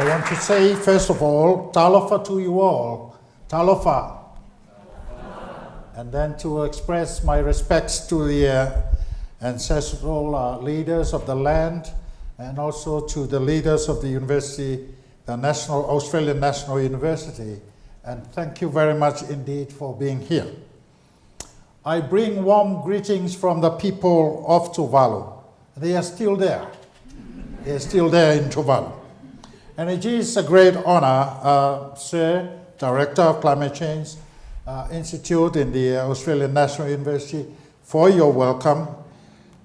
I want to say, first of all, talofa to you all. Talofa. And then to express my respects to the uh, ancestral uh, leaders of the land and also to the leaders of the university, the National Australian National University. And thank you very much indeed for being here. I bring warm greetings from the people of Tuvalu. They are still there. They are still there in Tuvalu. And it is a great honor, uh, Sir, Director of Climate Change uh, Institute in the Australian National University, for your welcome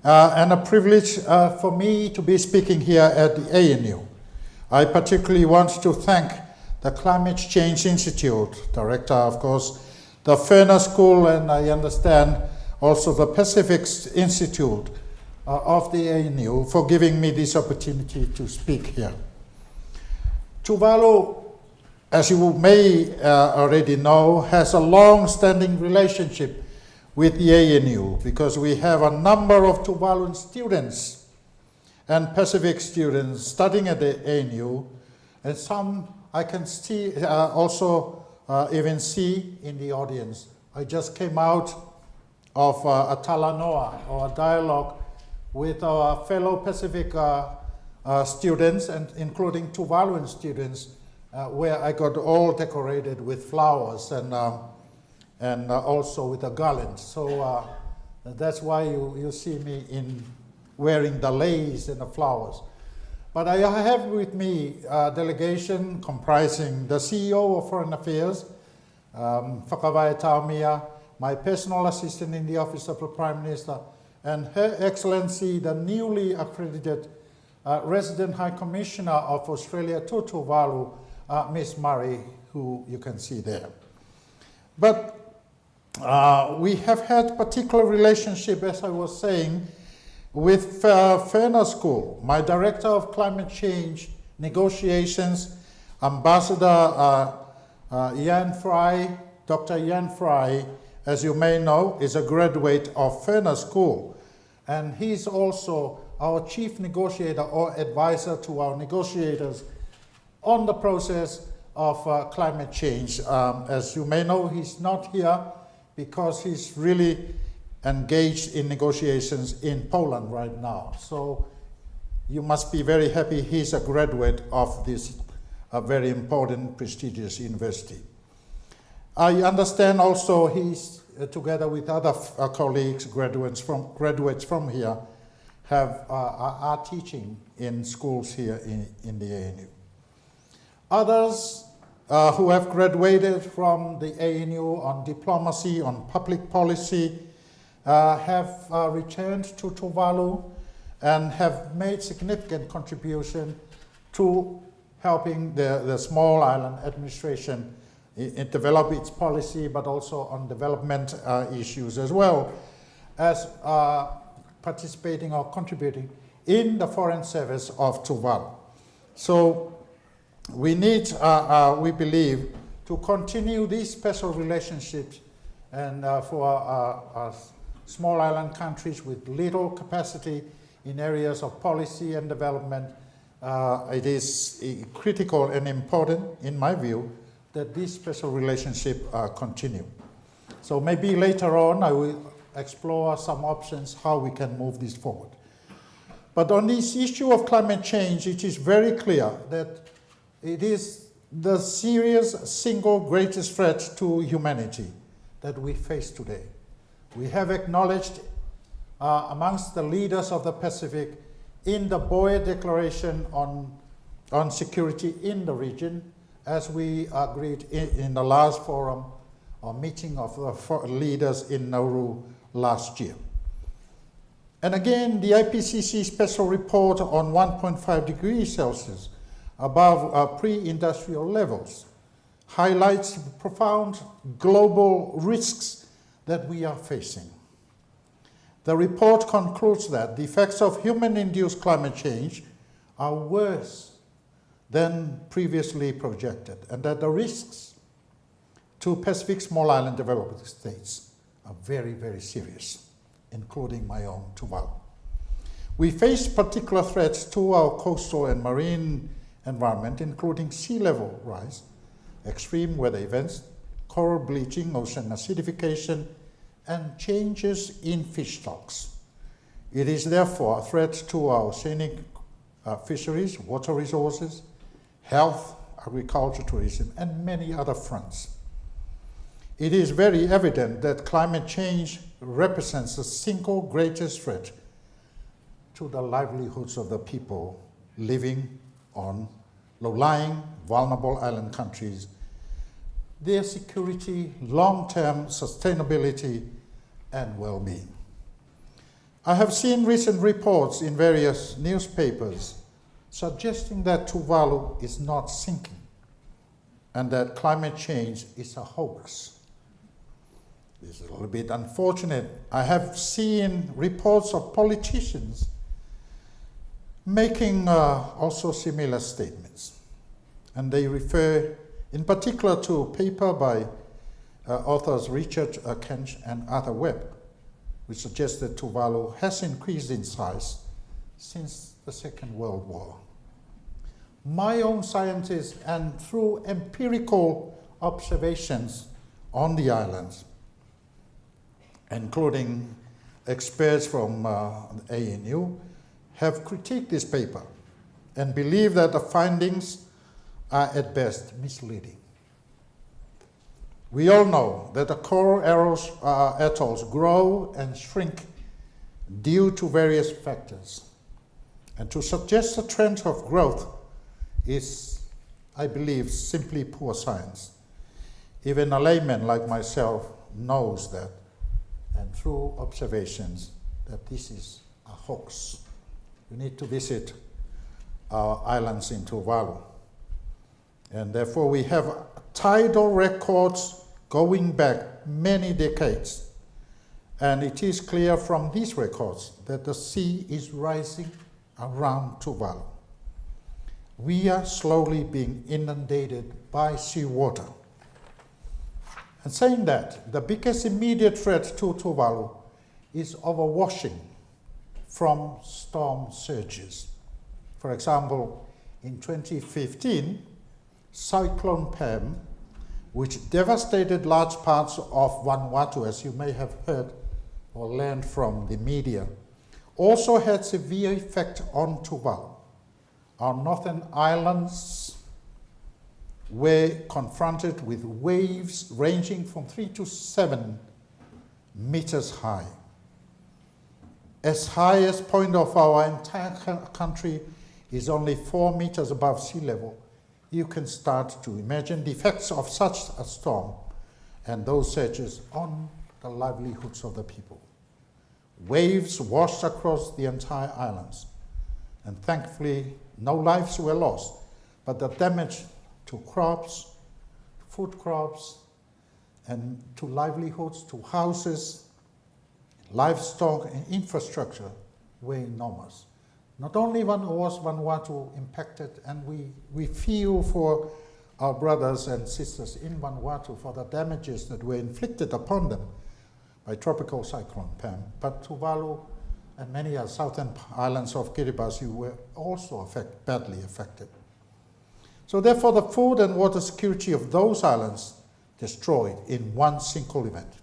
uh, and a privilege uh, for me to be speaking here at the ANU. I particularly want to thank the Climate Change Institute, director, of course, the Fenner School, and I understand also the Pacific Institute uh, of the ANU for giving me this opportunity to speak here. Tuvalu, as you may uh, already know, has a long-standing relationship with the ANU because we have a number of Tuvaluan students and Pacific students studying at the ANU and some I can see uh, also uh, even see in the audience. I just came out of uh, a talanoa or a dialogue with our fellow Pacific uh, students and including two Tuvaluan students uh, where I got all decorated with flowers and um, and uh, also with a garland. So uh, that's why you, you see me in wearing the lace and the flowers. But I have with me a delegation comprising the CEO of Foreign Affairs, um, Whakawai Taumia, my personal assistant in the Office of the Prime Minister, and Her Excellency, the newly accredited uh, Resident High Commissioner of Australia to Tuvalu, uh, Ms. Murray, who you can see there. But uh, we have had particular relationship, as I was saying, with uh, Fenner School, my director of climate change negotiations, Ambassador uh, uh, Ian Fry, Dr. Ian Fry, as you may know, is a graduate of Fenner School. And he's also our chief negotiator or advisor to our negotiators on the process of uh, climate change. Um, as you may know, he's not here because he's really engaged in negotiations in Poland right now. So you must be very happy he's a graduate of this a very important, prestigious university. I understand also he's, uh, together with other uh, colleagues, graduates from, graduates from here, have, uh, are teaching in schools here in, in the ANU. Others uh, who have graduated from the ANU on diplomacy, on public policy, uh, have uh, returned to Tuvalu and have made significant contribution to helping the, the small island administration in, develop its policy, but also on development uh, issues as well as uh, participating or contributing in the foreign service of Tuvalu. So we need, uh, uh, we believe, to continue these special relationships and uh, for uh, small island countries with little capacity in areas of policy and development, uh, it is critical and important, in my view, that this special relationship uh, continue. So maybe later on I will explore some options how we can move this forward. But on this issue of climate change, it is very clear that it is the serious single greatest threat to humanity that we face today. We have acknowledged uh, amongst the leaders of the Pacific in the Boe Declaration on, on Security in the region, as we agreed in, in the last forum or meeting of the leaders in Nauru last year. And again, the IPCC special report on 1.5 degrees Celsius above uh, pre-industrial levels highlights profound global risks that we are facing. The report concludes that the effects of human-induced climate change are worse than previously projected and that the risks to Pacific small island developing states are very, very serious, including my own Tuvalu. We face particular threats to our coastal and marine environment, including sea level rise, extreme weather events, coral bleaching, ocean acidification, and changes in fish stocks. It is therefore a threat to our scenic uh, fisheries, water resources, health, agriculture, tourism, and many other fronts. It is very evident that climate change represents the single greatest threat to the livelihoods of the people living on low-lying, vulnerable island countries, their security, long-term sustainability, and well-being. I have seen recent reports in various newspapers suggesting that Tuvalu is not sinking and that climate change is a hoax. This is a little bit unfortunate. I have seen reports of politicians making uh, also similar statements. And they refer in particular to a paper by uh, authors Richard uh, Kench and Arthur Webb, which suggests that Tuvalu has increased in size since the Second World War. My own scientists and through empirical observations on the islands, including experts from uh, ANU, have critiqued this paper and believe that the findings are at best misleading. We all know that the coral arrows, uh, atolls grow and shrink due to various factors. And to suggest a trend of growth is, I believe, simply poor science. Even a layman like myself knows that, and through observations, that this is a hoax you need to visit our islands in Tuvalu. And therefore we have tidal records going back many decades. And it is clear from these records that the sea is rising around Tuvalu. We are slowly being inundated by seawater. And saying that, the biggest immediate threat to Tuvalu is overwashing from storm surges. For example, in 2015, Cyclone Pam, which devastated large parts of Vanuatu, as you may have heard or learned from the media, also had severe effect on Tuvalu. Our northern islands were confronted with waves ranging from three to seven meters high. As highest point of our entire country is only four meters above sea level, you can start to imagine the effects of such a storm and those surges on the livelihoods of the people. Waves washed across the entire islands, and thankfully no lives were lost, but the damage to crops, food crops, and to livelihoods, to houses, livestock and infrastructure were enormous. Not only was Vanuatu impacted, and we, we feel for our brothers and sisters in Vanuatu for the damages that were inflicted upon them by tropical cyclone Pam, but Tuvalu and many other southern islands of Kiribati were also affect, badly affected. So therefore the food and water security of those islands destroyed in one single event.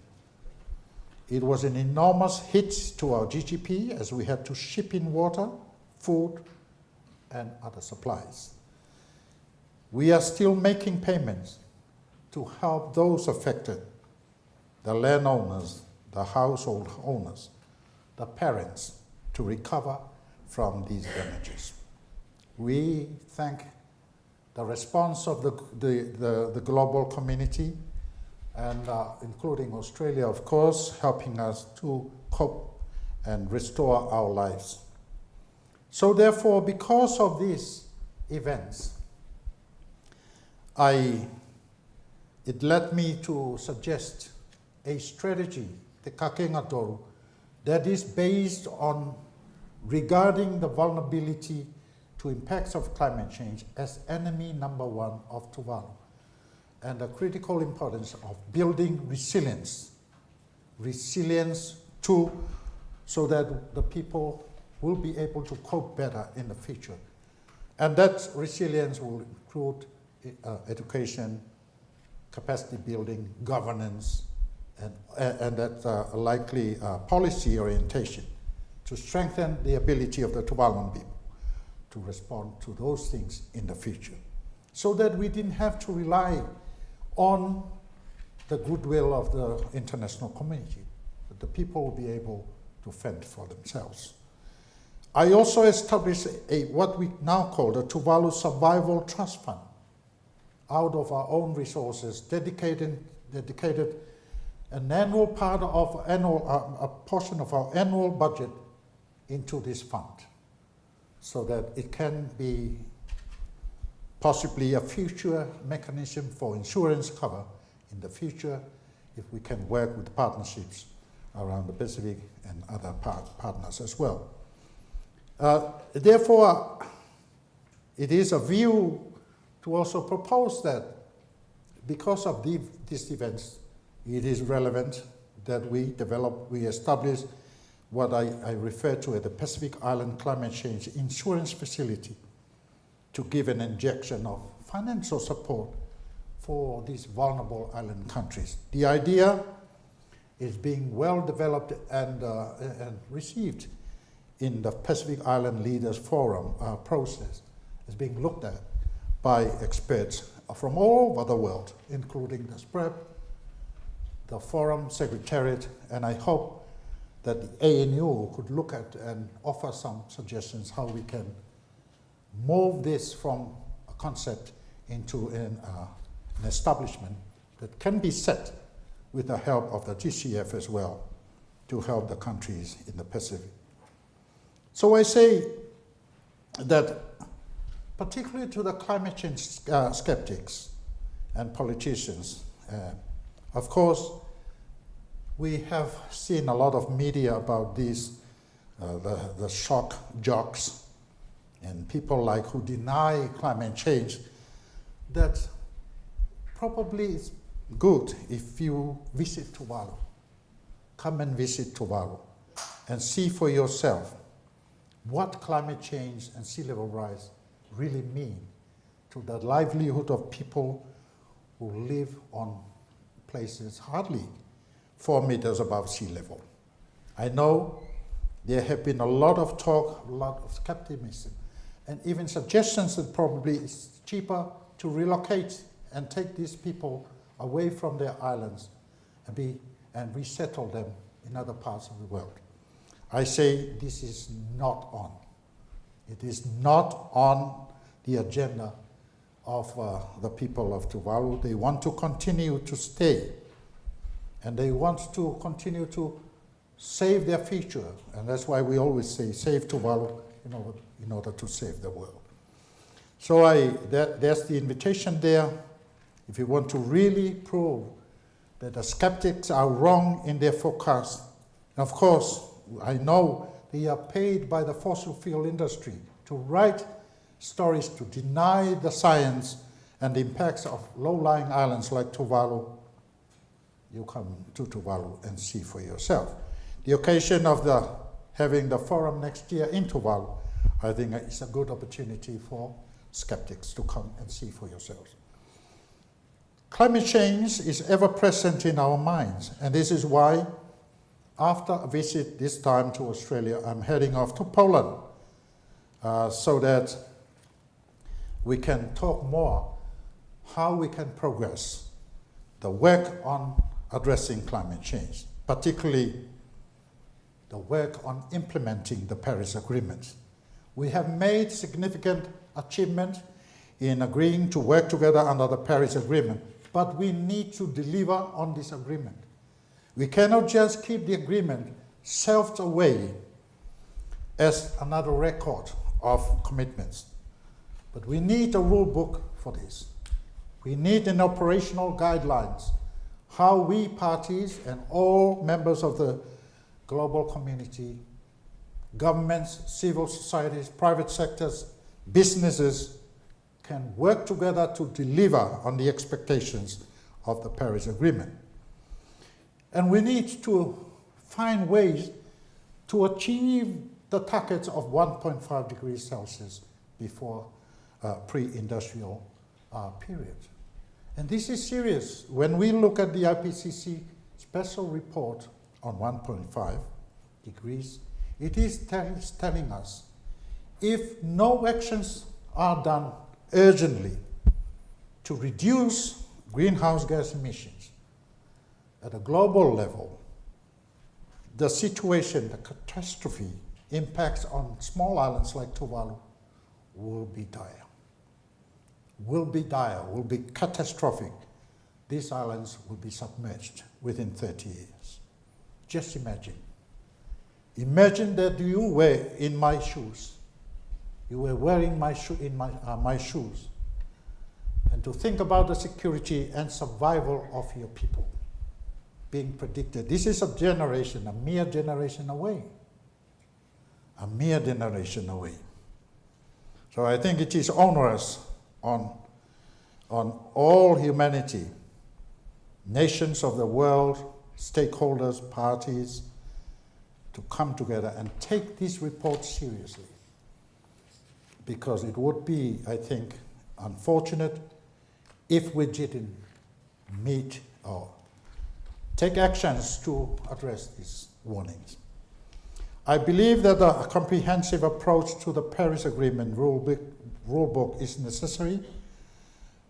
It was an enormous hit to our GDP as we had to ship in water, food, and other supplies. We are still making payments to help those affected, the landowners, the household owners, the parents, to recover from these damages. We thank the response of the, the, the, the global community and uh, including Australia, of course, helping us to cope and restore our lives. So therefore, because of these events, I, it led me to suggest a strategy, the Kakeega that is based on regarding the vulnerability to impacts of climate change as enemy number one of Tuvalu and the critical importance of building resilience. Resilience to, so that the people will be able to cope better in the future. And that resilience will include uh, education, capacity building, governance, and, and that uh, likely uh, policy orientation to strengthen the ability of the Tuvaluan people to respond to those things in the future. So that we didn't have to rely on the goodwill of the international community, that the people will be able to fend for themselves. I also established a, what we now call the Tuvalu Survival Trust Fund out of our own resources, dedicated, dedicated an annual part of annual, uh, a portion of our annual budget into this fund so that it can be possibly a future mechanism for insurance cover in the future if we can work with partnerships around the Pacific and other part partners as well. Uh, therefore, it is a view to also propose that because of the, these events, it is relevant that we develop, we establish what I, I refer to as the Pacific Island Climate Change Insurance Facility to give an injection of financial support for these vulnerable island countries. The idea is being well developed and, uh, and received in the Pacific Island Leaders Forum uh, process. It's being looked at by experts from all over the world, including the SPREP, the Forum Secretariat, and I hope that the ANU could look at and offer some suggestions how we can move this from a concept into an, uh, an establishment that can be set with the help of the GCF as well to help the countries in the Pacific. So I say that particularly to the climate change uh, skeptics and politicians, uh, of course, we have seen a lot of media about these, uh, the, the shock jocks and people like who deny climate change that probably it's good if you visit Tuvalu. Come and visit Tuvalu and see for yourself what climate change and sea level rise really mean to the livelihood of people who live on places hardly four meters above sea level. I know there have been a lot of talk, a lot of skepticism, and even suggestions that probably it's cheaper to relocate and take these people away from their islands and, be, and resettle them in other parts of the world. I say this is not on. It is not on the agenda of uh, the people of Tuvalu. They want to continue to stay and they want to continue to save their future. And that's why we always say save Tuvalu in order, in order to save the world. So I, that, there's the invitation there. If you want to really prove that the skeptics are wrong in their forecast, of course, I know they are paid by the fossil fuel industry to write stories to deny the science and the impacts of low-lying islands like Tuvalu. You come to Tuvalu and see for yourself. The occasion of the having the forum next year in Tuvalu, I think is a good opportunity for skeptics to come and see for yourselves. Climate change is ever present in our minds, and this is why after a visit this time to Australia, I'm heading off to Poland uh, so that we can talk more how we can progress the work on addressing climate change, particularly the work on implementing the Paris Agreement. We have made significant achievement in agreeing to work together under the Paris Agreement, but we need to deliver on this agreement. We cannot just keep the agreement shelved away as another record of commitments. But we need a rule book for this. We need an operational guidelines, how we parties and all members of the global community, governments, civil societies, private sectors, businesses can work together to deliver on the expectations of the Paris Agreement. And we need to find ways to achieve the targets of 1.5 degrees Celsius before uh, pre-industrial uh, period. And this is serious. When we look at the IPCC special report on 1.5 degrees, it is tell telling us if no actions are done urgently to reduce greenhouse gas emissions at a global level, the situation, the catastrophe impacts on small islands like Tuvalu will be dire. Will be dire, will be catastrophic. These islands will be submerged within 30 years. Just imagine. Imagine that you were in my shoes. You were wearing my, sho in my, uh, my shoes. And to think about the security and survival of your people being predicted. This is a generation, a mere generation away. A mere generation away. So I think it is onerous on, on all humanity, nations of the world, stakeholders, parties, to come together and take this report seriously. Because it would be, I think, unfortunate if we didn't meet or take actions to address these warnings. I believe that a comprehensive approach to the Paris Agreement rulebook, rulebook is necessary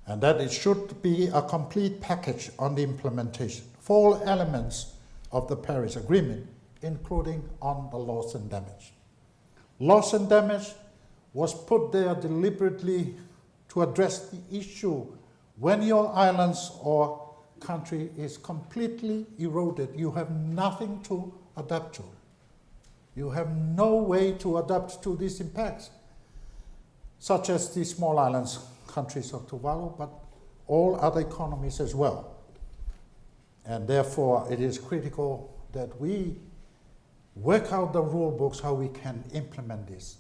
and that it should be a complete package on the implementation all elements of the Paris Agreement, including on the loss and damage. Loss and damage was put there deliberately to address the issue when your islands or country is completely eroded, you have nothing to adapt to. You have no way to adapt to these impacts, such as the small islands, countries of Tuvalu, but all other economies as well. And therefore, it is critical that we work out the rule books how we can implement this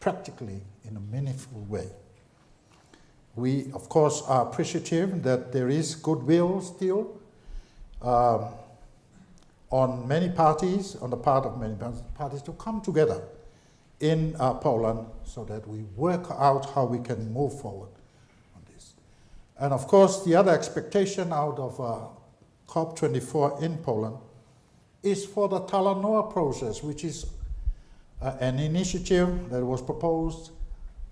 practically in a meaningful way. We, of course, are appreciative that there is goodwill still um, on many parties, on the part of many parties, to come together in uh, Poland so that we work out how we can move forward on this. And of course, the other expectation out of uh, COP24 in Poland is for the Talanoa process, which is uh, an initiative that was proposed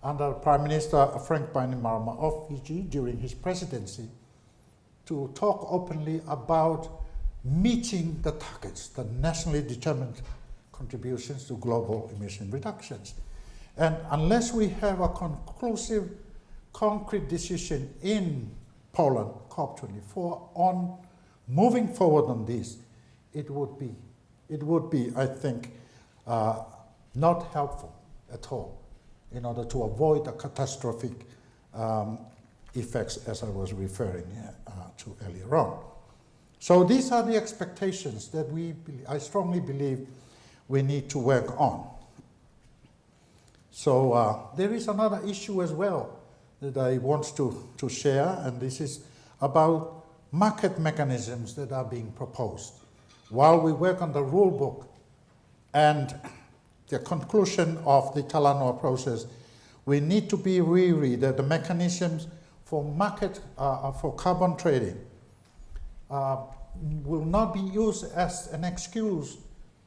under Prime Minister Frank Bainimarama of Fiji during his presidency to talk openly about meeting the targets, the nationally determined contributions to global emission reductions. And unless we have a conclusive, concrete decision in Poland, COP24, on moving forward on this, it would be, it would be, I think, uh, not helpful at all in order to avoid the catastrophic um, effects as I was referring uh, to earlier on. So these are the expectations that we, I strongly believe we need to work on. So uh, there is another issue as well that I want to, to share, and this is about market mechanisms that are being proposed. While we work on the rule book and the conclusion of the Talanoa process, we need to be weary that the mechanisms for market, uh, for carbon trading uh, will not be used as an excuse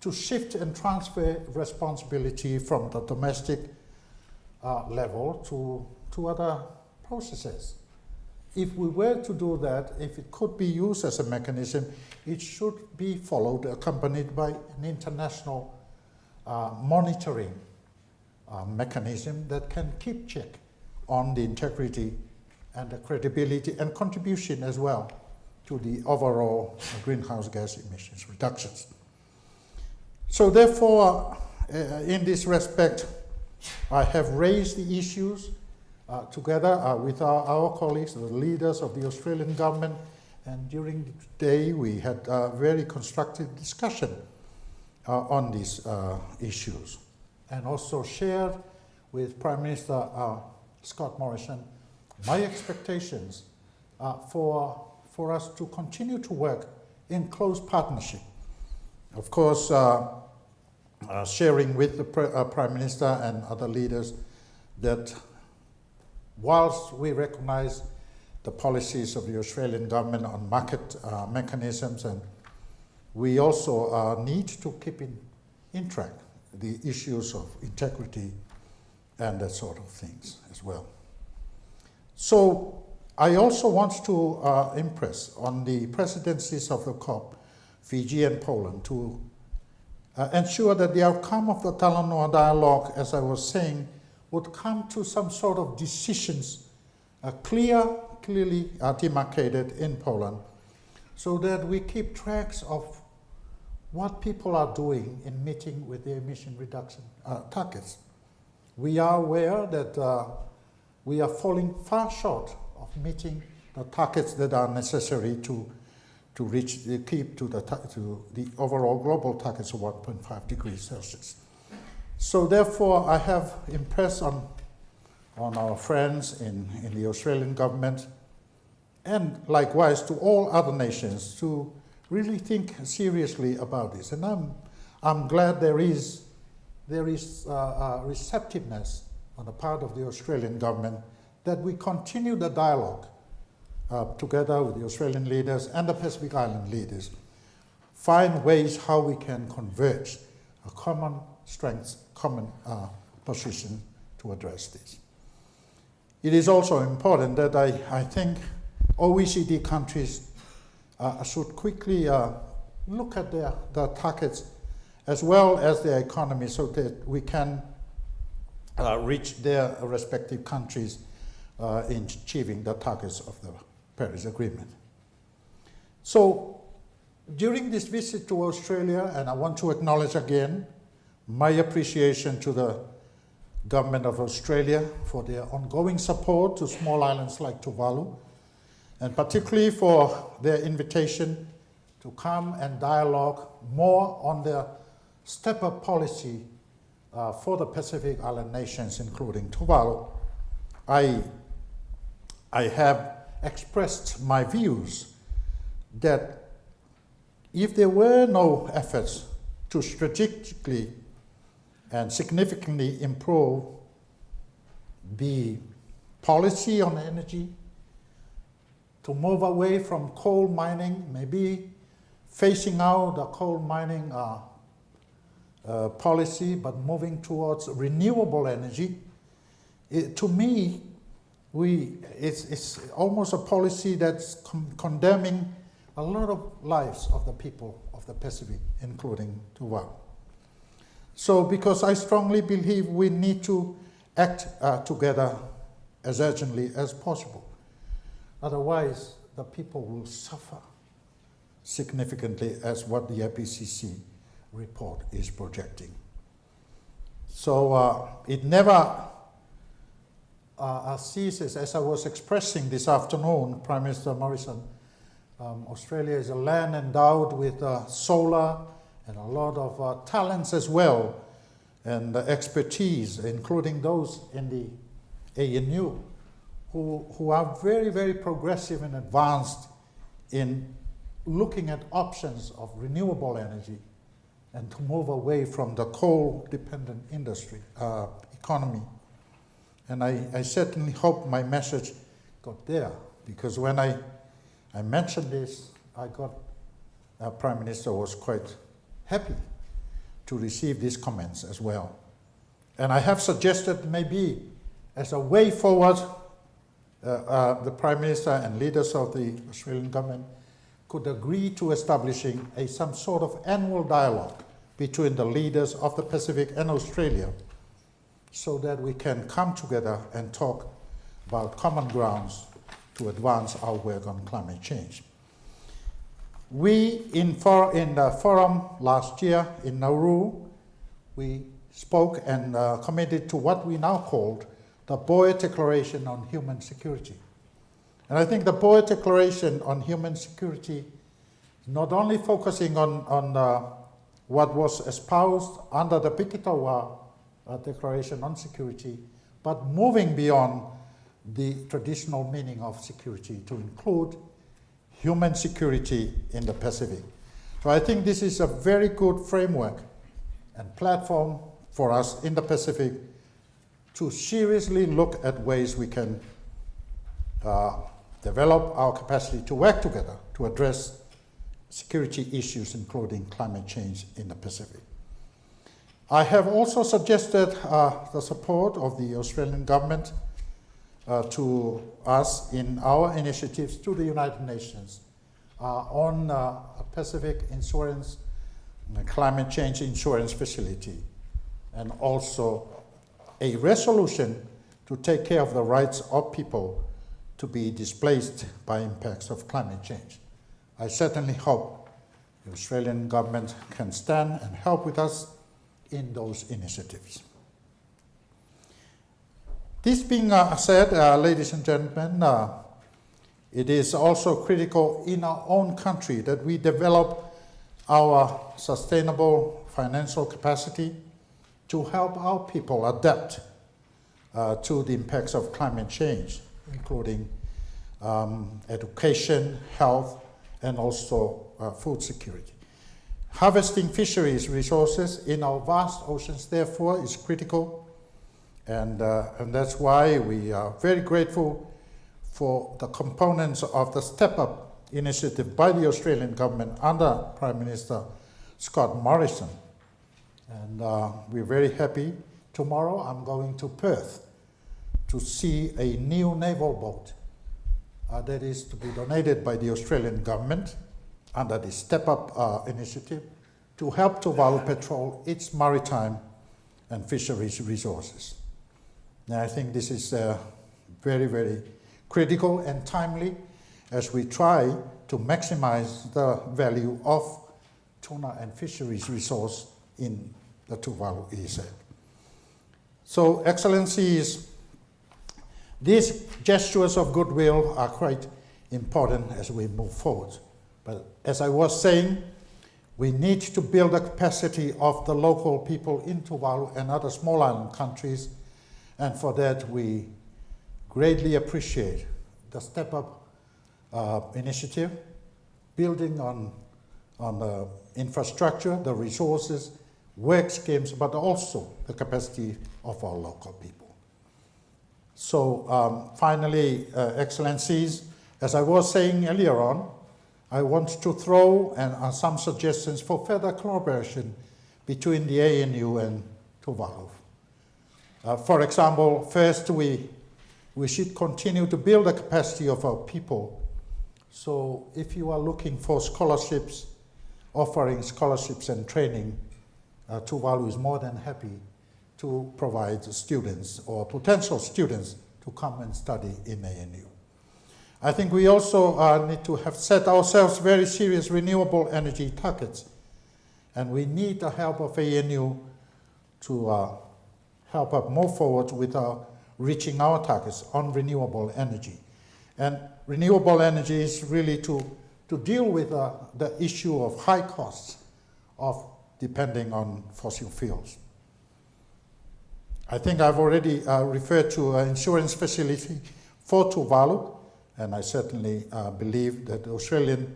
to shift and transfer responsibility from the domestic uh, level to, to other processes. If we were to do that, if it could be used as a mechanism, it should be followed, accompanied by an international uh, monitoring uh, mechanism that can keep check on the integrity and the credibility and contribution as well to the overall greenhouse gas emissions reductions. So therefore, uh, in this respect, I have raised the issues uh, together uh, with our, our, colleagues, the leaders of the Australian government, and during the day we had a very constructive discussion uh, on these uh, issues, and also shared with Prime Minister uh, Scott Morrison my expectations for for us to continue to work in close partnership. Of course, uh, uh, sharing with the uh, Prime Minister and other leaders that whilst we recognize the policies of the Australian government on market mechanisms and we also need to keep in, in track the issues of integrity and that sort of things as well. So I also want to uh, impress on the presidencies of the COP, Fiji and Poland, to uh, ensure that the outcome of the Talanoa dialogue, as I was saying, would come to some sort of decisions, uh, clear, clearly demarcated in Poland, so that we keep tracks of what people are doing in meeting with the emission reduction uh, targets. We are aware that uh, we are falling far short of meeting the targets that are necessary to, to reach, the, keep to the, to the overall global targets of 1.5 degrees Celsius. So therefore, I have impressed on, on our friends in, in the Australian government and likewise to all other nations to really think seriously about this. And I'm, I'm glad there is, there is uh, uh, receptiveness on the part of the Australian government that we continue the dialogue uh, together with the Australian leaders and the Pacific Island leaders, find ways how we can converge a common strength, common uh, position to address this. It is also important that I, I think OECD countries uh, should quickly uh, look at their, their targets as well as their economy so that we can uh, reach their respective countries uh, in achieving the targets of the Paris Agreement. So during this visit to Australia, and I want to acknowledge again my appreciation to the government of Australia for their ongoing support to small islands like Tuvalu, and particularly for their invitation to come and dialogue more on their step-up policy uh, for the Pacific Island nations, including Tuvalu. I, I have expressed my views that if there were no efforts to strategically and significantly improve the policy on energy, to move away from coal mining, maybe phasing out the coal mining uh, uh, policy, but moving towards renewable energy. It, to me, we, it's, it's almost a policy that's con condemning a lot of lives of the people of the Pacific, including Tuvalu. So because I strongly believe we need to act uh, together as urgently as possible. Otherwise, the people will suffer significantly as what the IPCC report is projecting. So uh, it never uh, as I was expressing this afternoon, Prime Minister Morrison, um, Australia is a land endowed with uh, solar and a lot of uh, talents as well, and expertise, including those in the ANU who, who are very, very progressive and advanced in looking at options of renewable energy and to move away from the coal-dependent industry, uh, economy. And I, I certainly hope my message got there, because when I, I mentioned this, I got, uh, Prime Minister was quite happy to receive these comments as well. And I have suggested maybe as a way forward uh, uh, the Prime Minister and leaders of the Australian government could agree to establishing a, some sort of annual dialogue between the leaders of the Pacific and Australia so that we can come together and talk about common grounds to advance our work on climate change. We, in, for, in the forum last year in Nauru, we spoke and uh, committed to what we now called the Boe Declaration on Human Security. And I think the Boe Declaration on Human Security not only focusing on, on uh, what was espoused under the Biketawa Declaration on Security, but moving beyond the traditional meaning of security to include human security in the Pacific. So I think this is a very good framework and platform for us in the Pacific to seriously look at ways we can uh, develop our capacity to work together to address security issues, including climate change in the Pacific. I have also suggested uh, the support of the Australian government uh, to us in our initiatives to the United Nations uh, on uh, a Pacific insurance, climate change insurance facility, and also a resolution to take care of the rights of people to be displaced by impacts of climate change. I certainly hope the Australian government can stand and help with us in those initiatives. This being uh, said, uh, ladies and gentlemen, uh, it is also critical in our own country that we develop our sustainable financial capacity to help our people adapt uh, to the impacts of climate change, including um, education, health, and also uh, food security. Harvesting fisheries resources in our vast oceans, therefore, is critical. And, uh, and that's why we are very grateful for the components of the Step Up initiative by the Australian government under Prime Minister Scott Morrison. And uh, we're very happy. Tomorrow I'm going to Perth to see a new naval boat uh, that is to be donated by the Australian government under the Step Up uh, initiative to help Tuvalu patrol its maritime and fisheries resources. Now, I think this is uh, very, very critical and timely as we try to maximize the value of tuna and fisheries resource in the Tuvalu EEZ. So, Excellencies, these gestures of goodwill are quite important as we move forward. As I was saying, we need to build the capacity of the local people in Tuvalu and other small island countries, and for that we greatly appreciate the Step Up uh, initiative, building on, on the infrastructure, the resources, work schemes, but also the capacity of our local people. So um, finally, uh, Excellencies, as I was saying earlier on, I want to throw and, uh, some suggestions for further collaboration between the ANU and Tuvalu. Uh, for example, first we, we should continue to build the capacity of our people. So if you are looking for scholarships, offering scholarships and training, uh, Tuvalu is more than happy to provide students or potential students to come and study in ANU. I think we also uh, need to have set ourselves very serious renewable energy targets. And we need the help of ANU to uh, help us move forward with our reaching our targets on renewable energy. And renewable energy is really to, to deal with uh, the issue of high costs of depending on fossil fuels. I think I've already uh, referred to an insurance facility for Tuvalu, and I certainly uh, believe that the Australian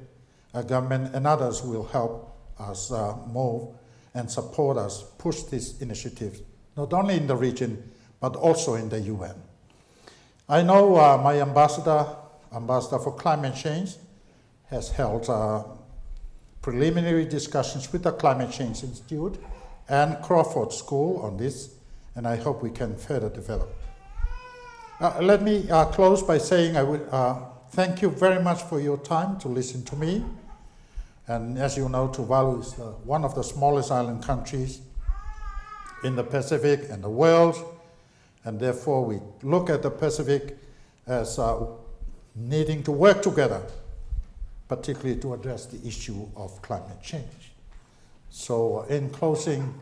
uh, government and others will help us uh, move and support us push this initiative, not only in the region, but also in the UN. I know uh, my ambassador, Ambassador for Climate Change, has held uh, preliminary discussions with the Climate Change Institute and Crawford School on this, and I hope we can further develop. Uh, let me uh, close by saying I would uh, thank you very much for your time to listen to me. And as you know, Tuvalu is uh, one of the smallest island countries in the Pacific and the world. And therefore, we look at the Pacific as uh, needing to work together, particularly to address the issue of climate change. So, uh, in closing,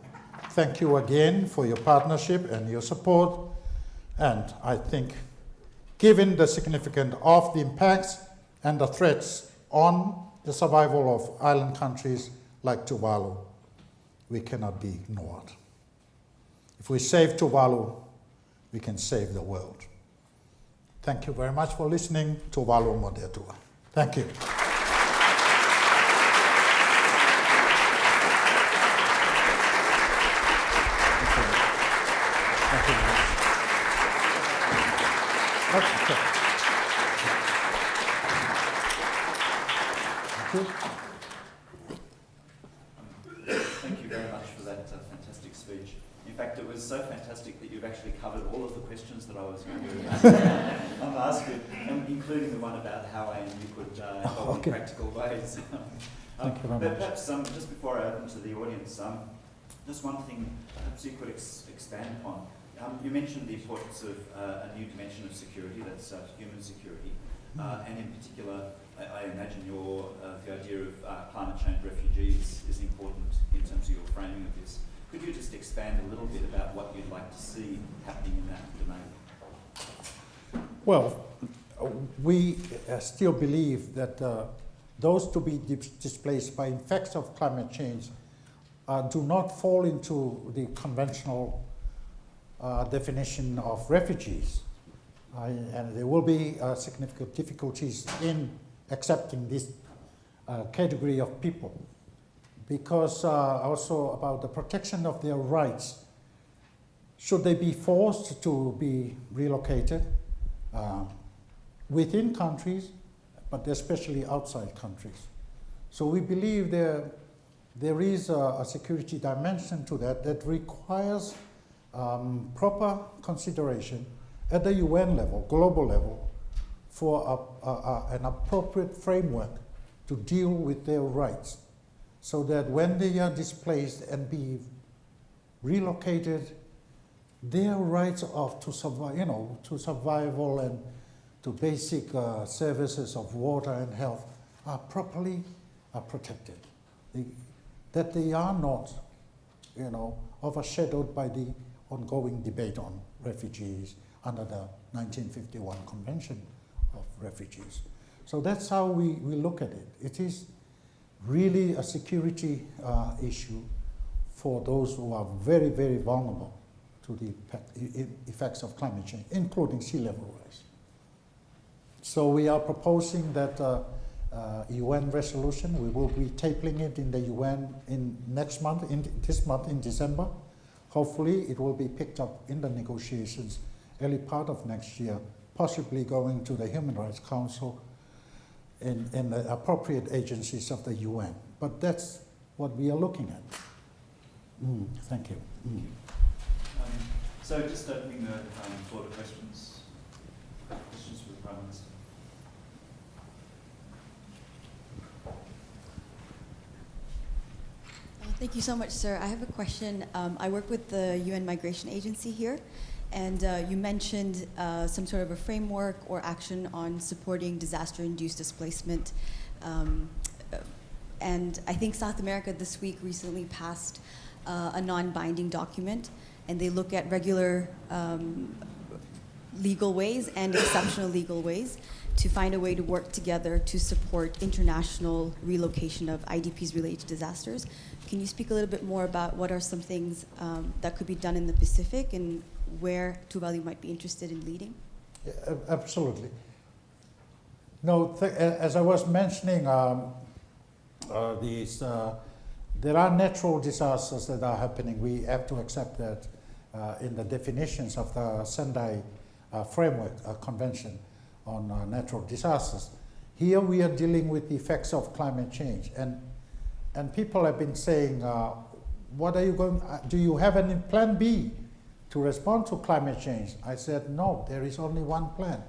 thank you again for your partnership and your support. And I think, given the significance of the impacts and the threats on the survival of island countries like Tuvalu, we cannot be ignored. If we save Tuvalu, we can save the world. Thank you very much for listening. Tuvalu mo te Atua. Thank you. Thank you. Okay. Thank you. Thank you very much for that uh, fantastic speech. In fact, it was so fantastic that you've actually covered all of the questions that I was going to um, ask you, um, including the one about how ANU could uh, help Okay. in practical ways. Thank you very but much. perhaps um, just before I open to the audience, um, just one thing perhaps you could ex- expand upon. Um, you mentioned the importance of uh, a new dimension of security, that's uh, human security, uh, and in particular, I, I imagine your uh, the idea of uh, climate change refugees is important in terms of your framing of this. Could you just expand a little bit about what you'd like to see happening in that domain? Well, we uh, still believe that uh, those to be dis- displaced by effects of climate change uh, do not fall into the conventional uh, definition of refugees. And there will be uh, significant difficulties in accepting this uh, category of people because also about the protection of their rights. Should they be forced to be relocated um, within countries, but especially outside countries? So we believe there, there is a, a security dimension to that that requires um, proper consideration at the UN level, global level, for a, a, a, an appropriate framework to deal with their rights so that when they are displaced and be relocated, their rights of to survive, you know, to survival and to basic uh, services of water and health are properly are protected. They, that they are not, you know, overshadowed by the ongoing debate on refugees under the 1951 Convention of Refugees. So that's how we, we look at it. It is really a security uh, issue for those who are very, very vulnerable to the effect- effects of climate change, including sea level rise. So we are proposing that uh, uh, UN resolution. We will be tabling it in the UN in next month, in this month in December. Hopefully, it will be picked up in the negotiations early part of next year, possibly going to the Human Rights Council and, in the appropriate agencies of the UN. But that's what we are looking at. Mm, thank you. Mm. So just opening the um, floor to questions. Questions for the Prime Minister. Uh, Thank you so much, sir. I have a question. Um, I work with the UN Migration Agency here, and uh, you mentioned uh, some sort of a framework or action on supporting disaster-induced displacement. Um, uh, and I think South America this week recently passed uh, a non-binding document, and they look at regular um, legal ways and exceptional legal ways to find a way to work together to support international relocation of IDPs related to disasters. Can you speak a little bit more about what are some things um, that could be done in the Pacific and where Tuvalu might be interested in leading? Yeah, absolutely. No, as I was mentioning, um, uh, these, uh, there are natural disasters that are happening. We have to accept that in the definitions of the Sendai uh, Framework uh, Convention on uh, Natural Disasters. Here we are dealing with the effects of climate change, and and people have been saying, uh, "What are you going? Uh, do you have any plan B to respond to climate change?" I said, "No, there is only one plan,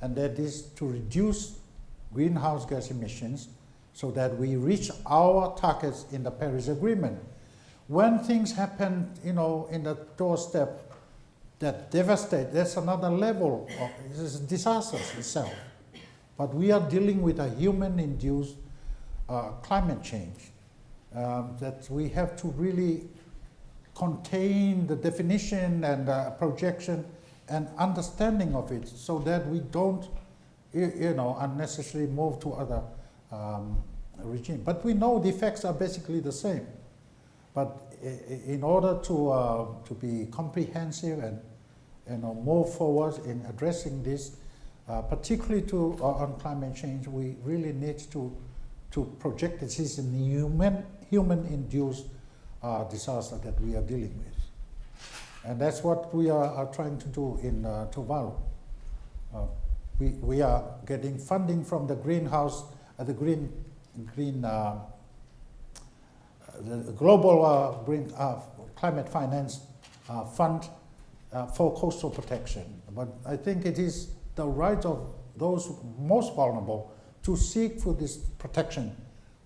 and that is to reduce greenhouse gas emissions so that we reach our targets in the Paris Agreement. When things happen, you know, in the doorstep that devastate, that's another level of this is disasters itself. But we are dealing with a human-induced uh, climate change um, that we have to really contain the definition and uh, projection and understanding of it so that we don't, you, you know, unnecessarily move to other um, regime. But we know the effects are basically the same. But in order to, uh, to be comprehensive and you know, move forward in addressing this, uh, particularly to, uh, on climate change, we really need to, to project this is a human, human-induced uh, disaster that we are dealing with. And that's what we are, are trying to do in uh, Tuvalu. Uh, we, we are getting funding from the greenhouse, uh, the green, green, uh, the global uh, green, uh, climate finance uh, fund for coastal protection. But I think it is the right of those most vulnerable to seek for this protection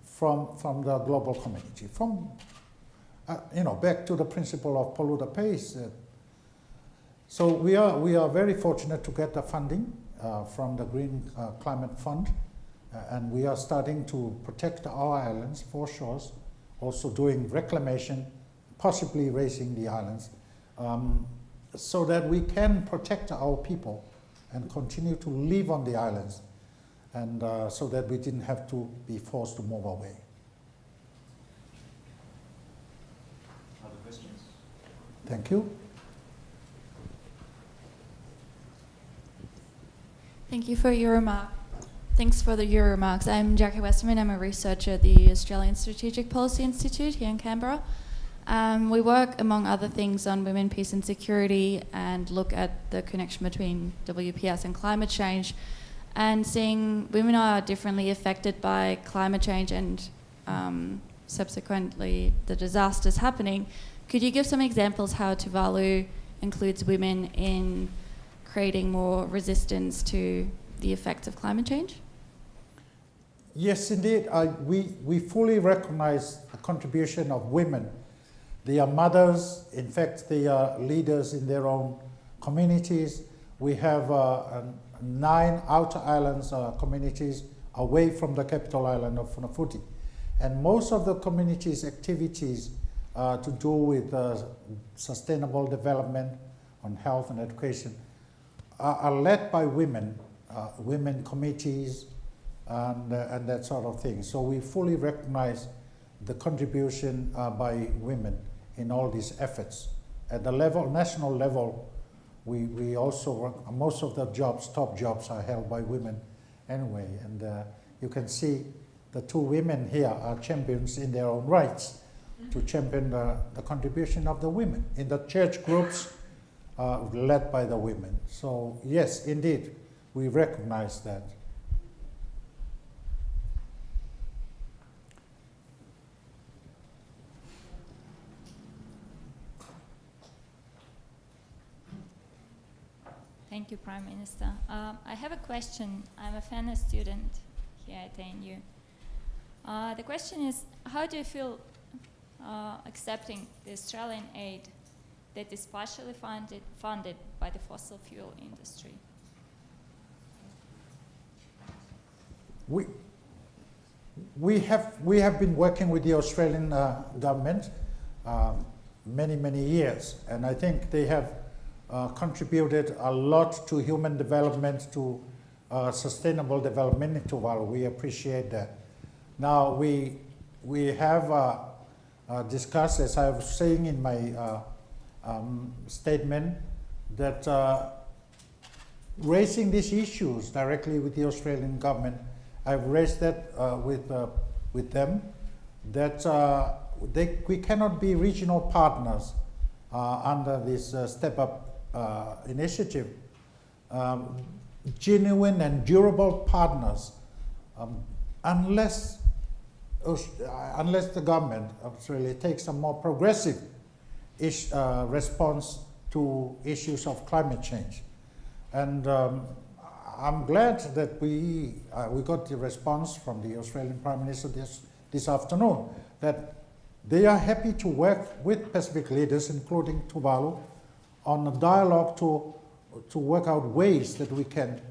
from, from the global community. From, uh, you know, back to the principle of polluter pays. Uh, so we are, we are very fortunate to get the funding uh, from the Green Climate Fund, and we are starting to protect our islands, foreshores, also doing reclamation, possibly raising the islands, um, so that we can protect our people and continue to live on the islands, and uh, so that we didn't have to be forced to move away. Other questions? Thank you. Thank you for your remark. Thanks for the, your remarks. I'm Jackie Westerman. I'm a researcher at the Australian Strategic Policy Institute here in Canberra. Um, we work, among other things, on women, peace, and security, and look at the connection between WPS and climate change, and seeing women are differently affected by climate change and um, subsequently the disasters happening. Could you give some examples how Tuvalu includes women in creating more resistance to the effects of climate change? Yes, indeed. I, we, we fully recognize the contribution of women. They are mothers, in fact, they are leaders in their own communities. We have uh, nine outer islands uh, communities away from the capital island of Funafuti. And most of the communities' activities uh, to do with uh, sustainable development on health and education are, are led by women, uh, women committees, and, uh, and that sort of thing. So we fully recognize the contribution uh, by women in all these efforts. At the level, national level, we, we also most of the jobs, top jobs are held by women anyway. And uh, you can see the two women here are champions in their own rights to champion the, the contribution of the women in the church groups uh, led by the women. So yes, indeed, we recognize that. You, Prime Minister. Um, I have a question. I'm a Fenner student here at ANU. Uh, the question is, how do you feel uh, accepting the Australian aid that is partially funded, funded by the fossil fuel industry? We, we, have, we have been working with the Australian uh, government um, many, many years, and I think they have uh, contributed a lot to human development, to uh, sustainable development in Tuvalu. We appreciate that. Now, we, we have uh, uh discussed, as I was saying in my uh, um, statement, that raising these issues directly with the Australian government, I've raised that with, with them, that they, we cannot be regional partners under this step up uh, initiative, um, genuine and durable partners, um, unless, uh, unless the government Australia takes a more progressive ish, uh, response to issues of climate change. And um, I'm glad that we, uh, we got the response from the Australian Prime Minister this, this afternoon that they are happy to work with Pacific leaders, including Tuvalu, on a dialogue to, to work out ways that we can,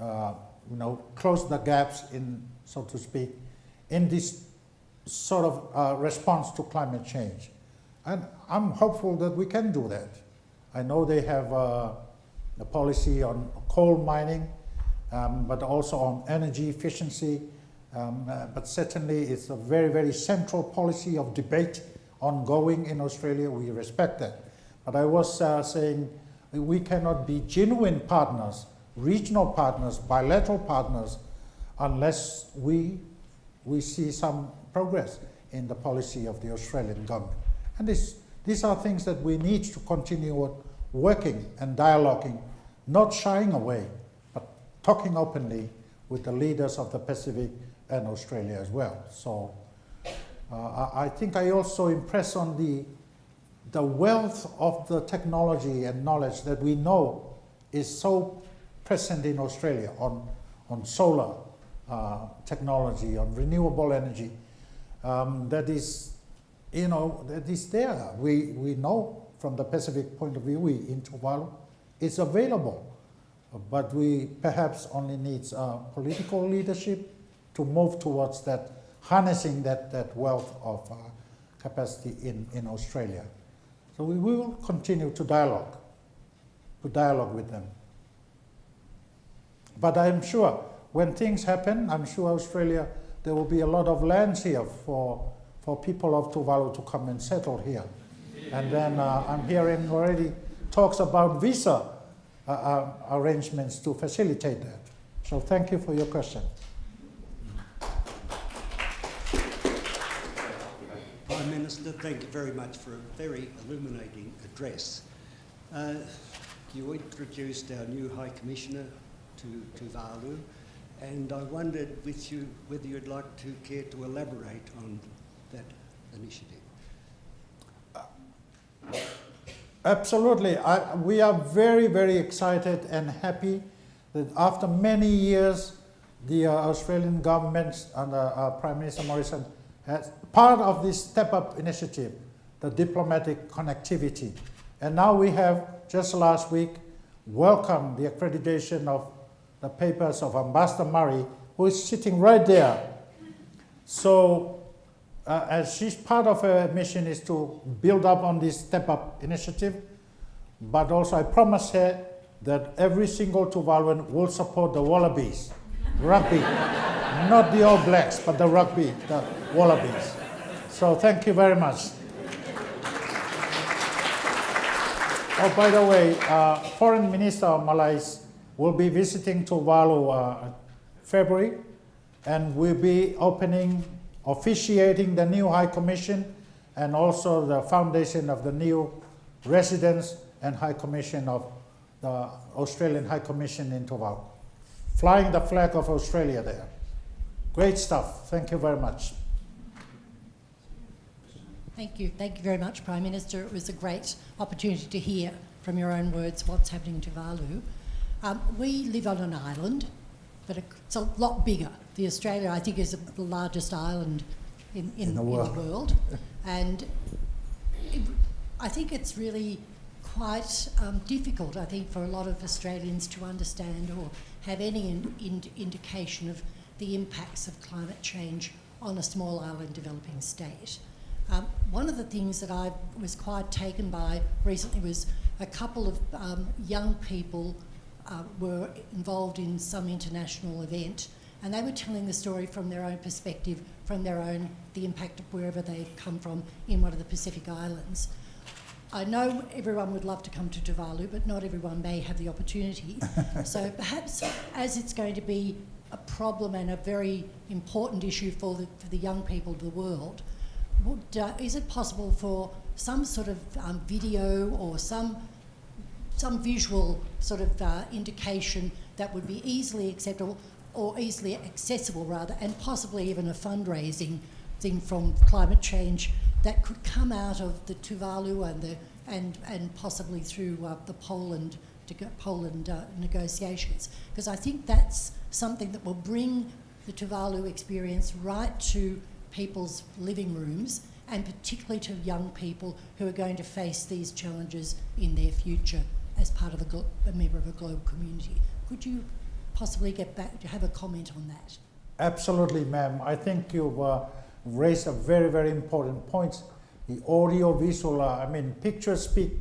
uh, you know, close the gaps in, so to speak, in this sort of uh, response to climate change. And I'm hopeful that we can do that. I know they have uh, a policy on coal mining, um, but also on energy efficiency. Um, uh, but certainly it's a very, very central policy of debate ongoing in Australia. We respect that. But I was uh, saying we cannot be genuine partners, regional partners, bilateral partners, unless we, we see some progress in the policy of the Australian government. And this, these are things that we need to continue working and dialoguing, not shying away, but talking openly with the leaders of the Pacific and Australia as well. So uh, I, I think I also impress on the, the wealth of the technology and knowledge that we know is so present in Australia on, on solar uh, technology, on renewable energy, um, that is, you know, that is there. We, we know from the Pacific point of view, we in Tuvalu, it's available. But we perhaps only needs uh, political leadership to move towards that, harnessing that, that wealth of uh, capacity in, in Australia. So we will continue to dialogue, to dialogue with them. But I'm sure when things happen, I'm sure Australia, there will be a lot of lands here for, for people of Tuvalu to come and settle here. And then uh, I'm hearing already talks about visa uh, uh, arrangements to facilitate that. So thank you for your question. Prime Minister, thank you very much for a very illuminating address. Uh, you introduced our new High Commissioner to Tuvalu, and I wondered with you whether you'd like to care to elaborate on that initiative. Absolutely. I, we are very, very excited and happy that after many years, the uh, Australian government under uh, Prime Minister Morrison has part of this Step Up initiative, the diplomatic connectivity. And now we have, just last week, welcomed the accreditation of the papers of Ambassador Murray, who is sitting right there. So uh, as she's part of her mission is to build up on this Step Up initiative, but also I promise her that every single Tuvaluan will support the Wallabies, rugby, not the All Blacks, but the rugby, the Wallabies. So thank you very much. Oh, by the way, uh, Foreign Minister of Malaysia will be visiting Tuvalu uh, February, and will be opening officiating the new High Commission and also the foundation of the new residence and High Commission of the Australian High Commission in Tuvalu. Flying the flag of Australia there. Great stuff. Thank you very much. Thank you. Thank you very much, Prime Minister. It was a great opportunity to hear from your own words what's happening in Tuvalu. Um, we live on an island, but it's a lot bigger the Australia, I think, is the largest island in, in, In the in world. the world. and it, I think it's really quite um, difficult, I think, for a lot of Australians to understand or have any in, in, indication of the impacts of climate change on a small island developing state. Um, one of the things that I was quite taken by recently was a couple of um, young people uh, were involved in some international event and they were telling the story from their own perspective, from their own, the impact of wherever they've come from in one of the Pacific Islands. I know everyone would love to come to Tuvalu, but not everyone may have the opportunity. so perhaps as it's going to be a problem and a very important issue for the, for the young people of the world, is it possible for some sort of um, video or some some visual sort of uh, indication that would be easily acceptable or easily accessible rather, and possibly even a fundraising thing from climate change that could come out of the Tuvalu and the and and possibly through uh, the Poland Poland uh, negotiations, because I think that's something that will bring the Tuvalu experience right to people's living rooms and particularly to young people who are going to face these challenges in their future as part of a, a member of a global community. Could you possibly get back to have a comment on that? Absolutely, ma'am. I think you've uh, raised a very, very important point. The audio visual, uh, I mean, pictures speak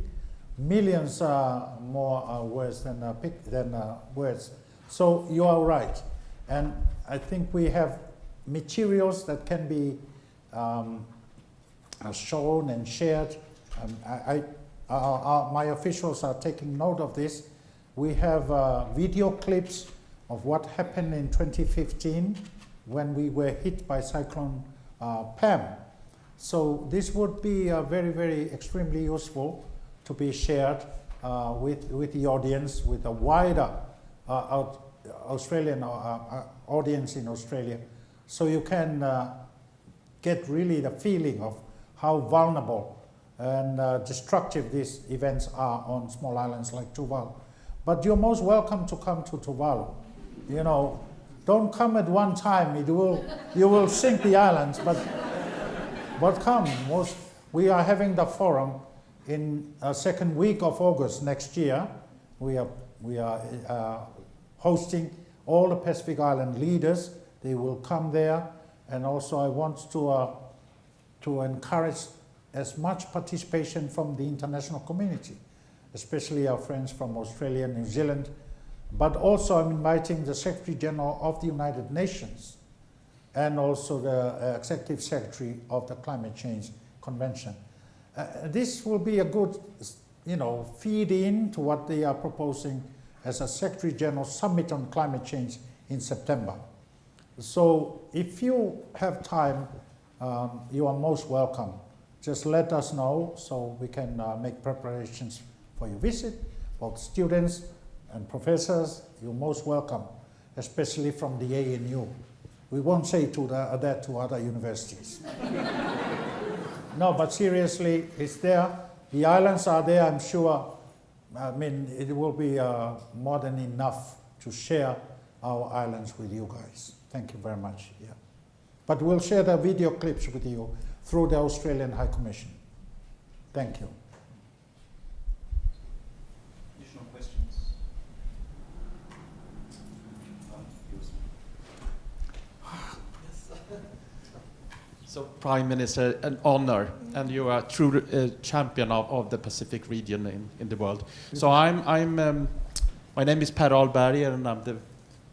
millions uh, more uh, words than, uh, than uh, words. So you are right. And I think we have materials that can be um, uh, shown and shared. Um, I, I, uh, uh, my officials are taking note of this. We have uh, video clips of what happened in 2015 when we were hit by Cyclone uh, Pam. So this would be uh, very, very extremely useful to be shared with, with the audience with a wider Australian audience in Australia, so you can uh, get really the feeling of how vulnerable and uh, destructive these events are on small islands like Tuvalu. But you're most welcome to come to Tuvalu. You know, don't come at one time; it will you will sink the islands. But but come, most, we are having the forum in a second week of August next year. We are we are uh, hosting all the Pacific Island leaders. They will come there, and also I want to uh, to encourage as much participation from the international community, especially our friends from Australia, and New Zealand, but also I'm inviting the Secretary General of the United Nations and also the uh, Executive Secretary of the Climate Change Convention. Uh, this will be a good, you know, feed in to what they are proposing as a Secretary General Summit on Climate Change in September. So if you have time, um, you are most welcome. Just let us know so we can uh, make preparations for your visit. Both students and professors, you're most welcome, especially from the ANU. We won't say to the, that to other universities. no, but seriously, it's there. The islands are there, I'm sure. I mean, it will be uh, more than enough to share our islands with you guys. Thank you very much. Yeah. But we'll share the video clips with you through the Australian High Commission. Thank you. Additional questions? So, Prime Minister, an honor, and you are a true uh, champion of, of the Pacific region in, in the world. So, I'm, I'm, um, my name is Per Ahlberger, and I'm the,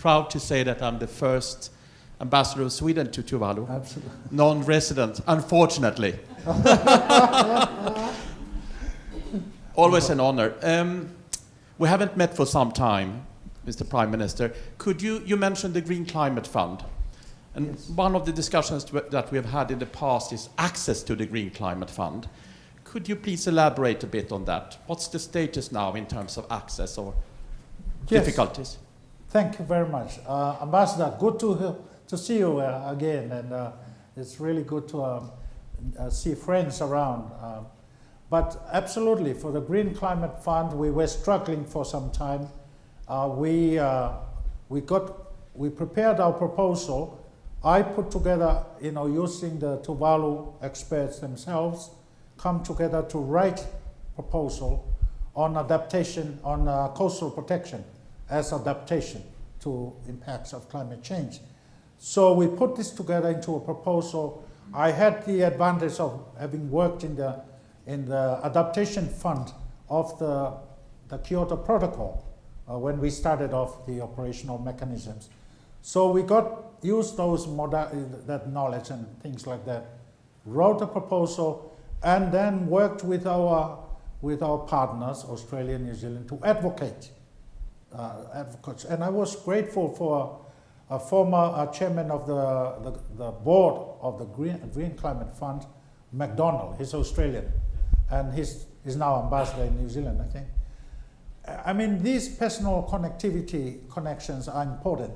proud to say that I'm the first ambassador of Sweden to Tuvalu, Absolutely. non-resident, unfortunately. Always an honor. Um, we haven't met for some time, Mr. Prime Minister. Could you, you mentioned the Green Climate Fund. And Yes. one of the discussions that we have had in the past is access to the Green Climate Fund. Could you please elaborate a bit on that? What's the status now in terms of access or Yes. difficulties? Thank you very much. Uh, Ambassador, good to, to see you uh, again, and uh, it's really good to um, uh, see friends around. Um, but absolutely, for the Green Climate Fund, we were struggling for some time. Uh, we, uh, we, got, we prepared our proposal. I put together, you know, using the Tuvalu experts themselves, come together to write proposal on adaptation, on coastal protection as adaptation to impacts of climate change. So we put this together into a proposal. I had the advantage of having worked in the, in the adaptation fund of the, the Kyoto Protocol uh, when we started off the operational mechanisms. So we got used those that knowledge and things like that, wrote a proposal, and then worked with our with our partners, Australia and New Zealand, to advocate uh, advocates. And I was grateful for a former uh, chairman of the, the, the board of the Green, Green Climate Fund, McDonald. He's Australian, and he's, he's now ambassador in New Zealand, I think. I mean, these personal connectivity connections are important.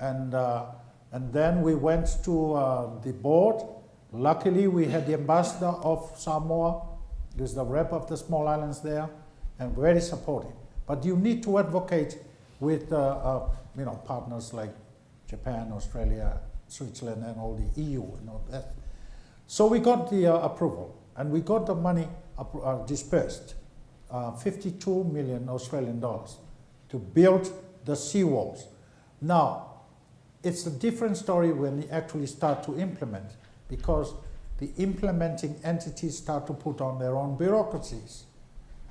And, uh, and then we went to uh, the board. Luckily, we had the ambassador of Samoa, who's the rep of the small islands there, and very supportive. But you need to advocate with uh, uh, you know, partners like Japan, Australia, Switzerland, and all the EU and all that. So we got the uh, approval, and we got the money uh, dispersed, uh, 52 million Australian dollars, to build the seawalls. Now, it's a different story when you actually start to implement, because the implementing entities start to put on their own bureaucracies.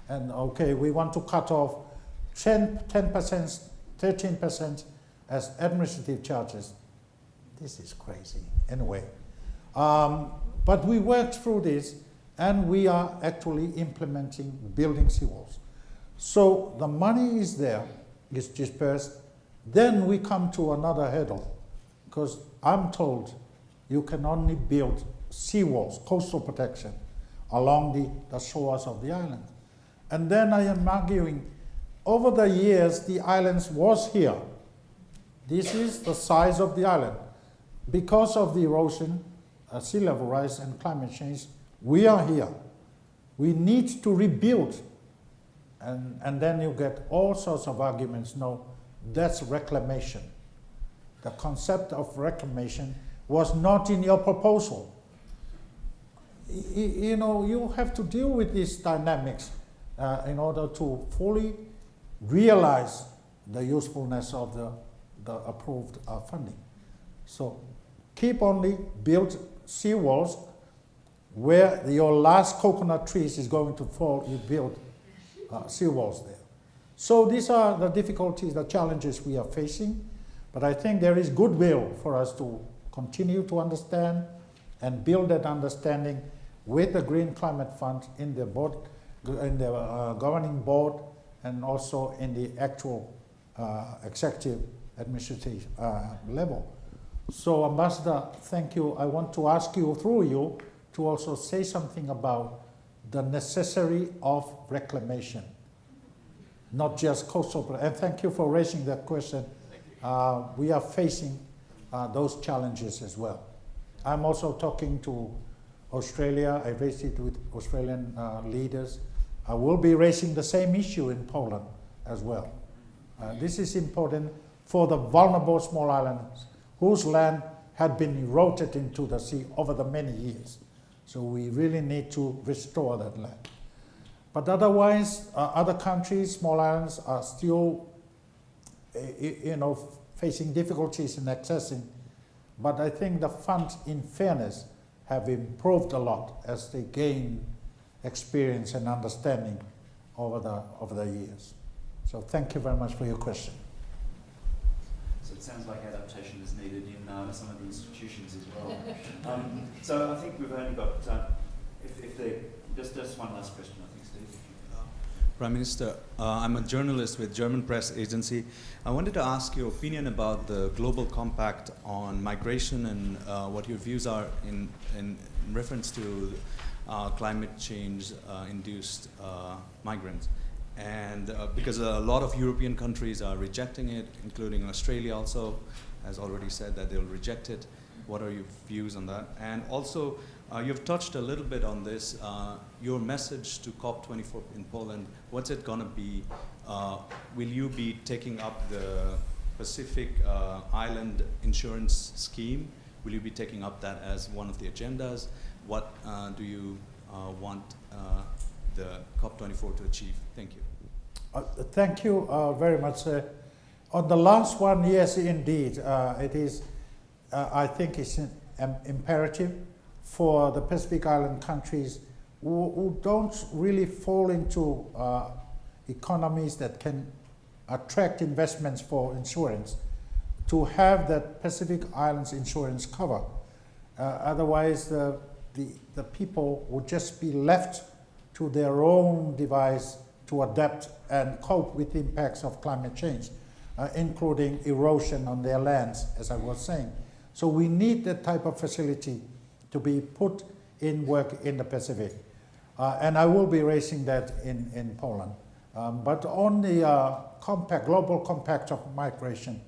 And okay, we want to cut off 10, 10%, 13% as administrative charges. This is crazy. Anyway, um, but we worked through this and we are actually implementing building seawalls. So the money is there, it's dispersed. Then we come to another hurdle because I'm told you can only build seawalls, coastal protection, along the, the shores of the island. And then I am arguing, over the years, the islands was here This is the size of the island. Because of the erosion, uh, sea level rise, and climate change, we are here. We need to rebuild. And, and then you get all sorts of arguments. No, that's reclamation. The concept of reclamation was not in your proposal. Y- You know, you have to deal with these dynamics uh, in order to fully realize the usefulness of the, the approved uh, funding. So keep only build seawalls where your last coconut trees is going to fall, you build uh, seawalls there. So these are the difficulties, the challenges we are facing, but I think there is goodwill for us to continue to understand and build that understanding with the Green Climate Fund in the board, in the uh, governing board, and also in the actual uh, executive administrative uh, level. So, Ambassador, thank you. I want to ask you through you to also say something about the necessary of reclamation, not just coastal. And thank you for raising that question. Uh, we are facing uh, those challenges as well. I'm also talking to Australia. I it with Australian uh, leaders. I will be raising the same issue in Poland as well. Uh, this is important for the vulnerable small islands whose land had been eroded into the sea over the many years. So we really need to restore that land. But otherwise, uh, other countries, small islands, are still, uh, you know, facing difficulties in accessing. But I think the funds, in fairness, have improved a lot as they gain experience and understanding over the over the years. So thank you very much for your question. So it sounds like adaptation is needed in uh, some of the institutions as well. um, so I think we've only got, uh, if, if there, just, just one last question, I think, Steve. Prime Minister, uh, I'm a journalist with German Press Agency. I wanted to ask your opinion about the global compact on migration and uh, what your views are in, in reference to climate change uh, induced uh, migrants. And uh, because a lot of European countries are rejecting it, including Australia also has already said that they'll reject it. What are your views on that? And also, uh, you've touched a little bit on this. Uh, your message to COP24 in Poland, what's it going to be? Uh, will you be taking up the Pacific uh, Island Insurance Scheme? Will you be taking up that as one of the agendas? What uh, do you uh, want uh, the COP24 to achieve? Thank you. Thank you very much. On the last one, yes, indeed, it is. I think it's an, imperative for the Pacific Island countries who, who don't really fall into uh, economies that can attract investments for insurance to have that Pacific Islands insurance cover. Uh, otherwise, the, the, the people would just be left to their own device to adapt and cope with the impacts of climate change, uh, including erosion on their lands, as I was saying. So we need that type of facility to be put in work in the Pacific. Uh, and I will be raising that in, in Poland. Um, but on the uh, compact, global compact of migration,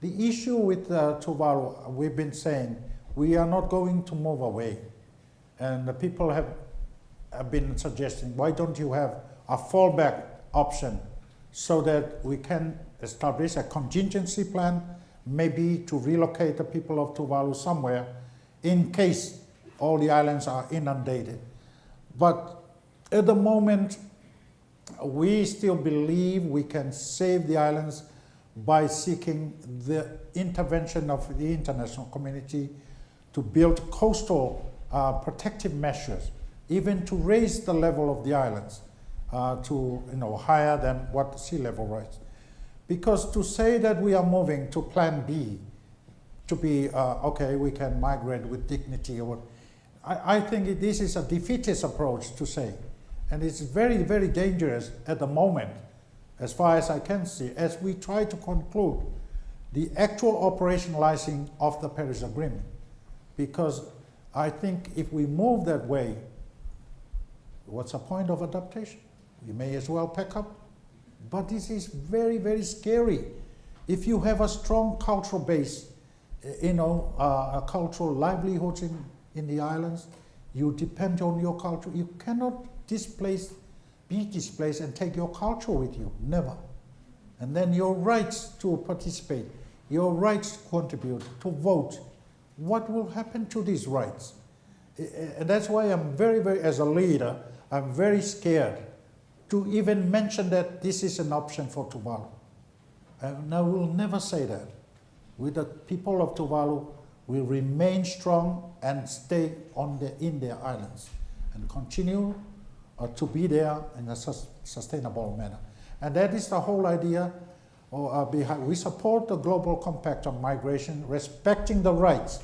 the issue with uh, Tuvalu, we've been saying, we are not going to move away. And the people have, have been suggesting, why don't you have a fallback option so that we can establish a contingency plan, maybe to relocate the people of Tuvalu somewhere in case all the islands are inundated. But at the moment, we still believe we can save the islands by seeking the intervention of the international community to build coastal uh, protective measures, even to raise the level of the islands uh, to you know higher than what sea level rise. Because to say that we are moving to Plan B, to be uh, okay, we can migrate with dignity, or I, I think this is a defeatist approach to say, and it's very very dangerous at the moment, as far as I can see, as we try to conclude the actual operationalizing of the Paris Agreement, because I think if we move that way, what's the point of adaptation? We may as well pack up. But this is very, very scary If you have a strong cultural base, uh, you know, uh, a cultural livelihoods in, in the islands, you depend on your culture. You cannot displace, be displaced and take your culture with you. Never. And then your rights to participate, your rights to contribute, to vote. What will happen to these rights? And that's why I'm very, very, as a leader, I'm very scared to even mention that this is an option for Tuvalu. And I will never say that. We, the people of Tuvalu, will remain strong and stay on the, in their islands and continue uh, to be there in a sus- sustainable manner. And that is the whole idea or, uh, behind. We support the Global Compact on Migration, respecting the rights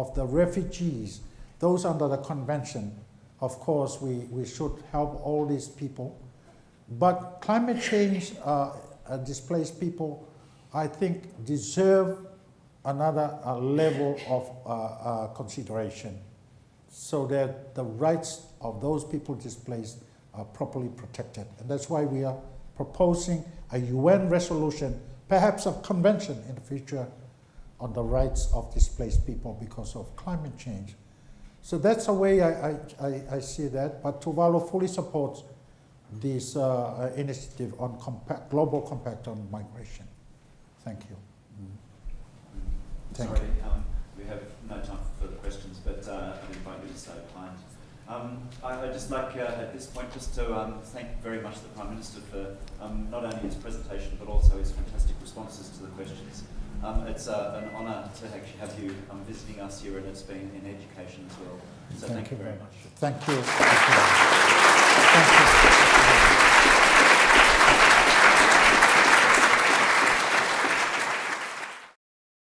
of the refugees, those under the convention. Of course, we, we should help all these people. But climate change, uh, uh, displaced people, I think, deserve another uh, level of uh, uh, consideration so that the rights of those people displaced are properly protected. And that's why we are proposing a UN resolution, perhaps a convention in the future on the rights of displaced people because of climate change. So that's the way I, I, I, I see that. But Tuvalu fully supports this uh, uh, initiative on compact, global compact on migration. Thank you. Thank Sorry, um, we have no time for further questions, but uh, I invite you to stay behind. Um, I, I'd just like uh, at this point just to um, thank very much the Prime Minister for um, not only his presentation but also his fantastic responses to the questions. Um, it's uh, an honour to have you um, visiting us here, and it's been in education as well. So thank, thank you very much. Thank you. Thank you. Thank you.